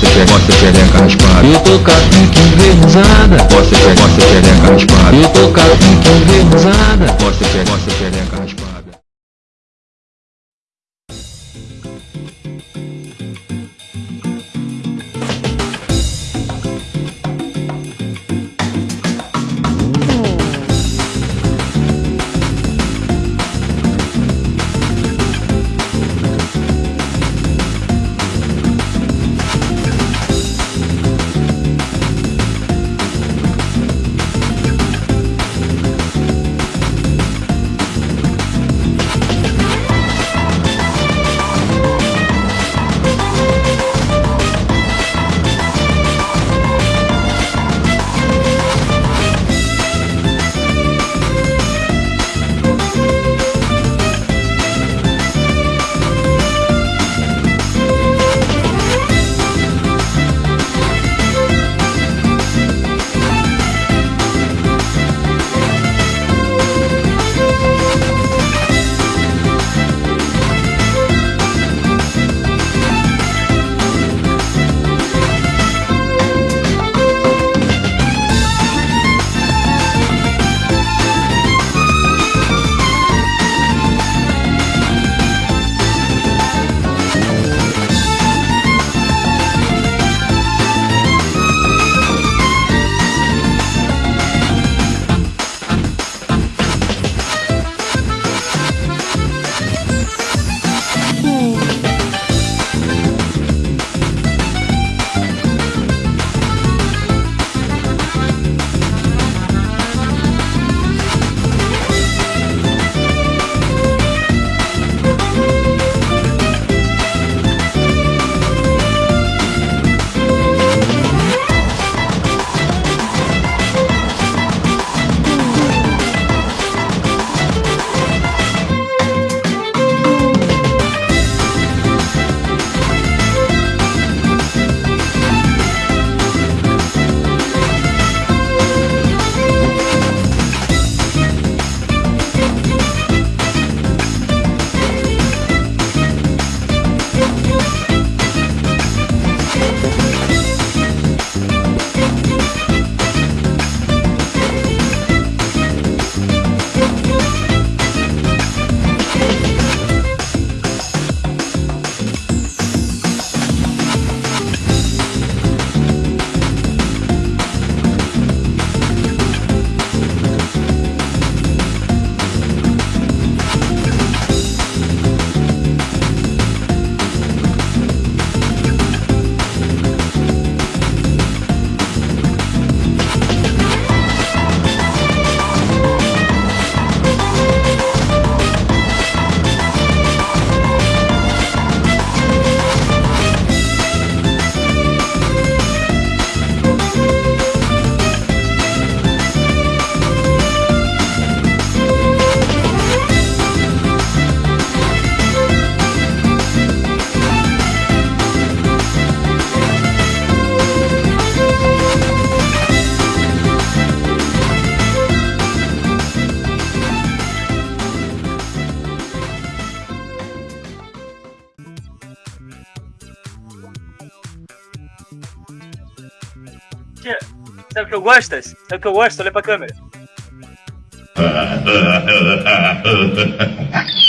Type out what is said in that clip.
Posso pegar, posso pegar raspada. Eu tô com a pique envernizada. Posso pegar, posso pegar raspada. Eu tô com a pique envernizada. Posso pegar, posso pegar raspada. Sabe o que eu gosto? Sabe o que eu gosto? Olha pra câmera.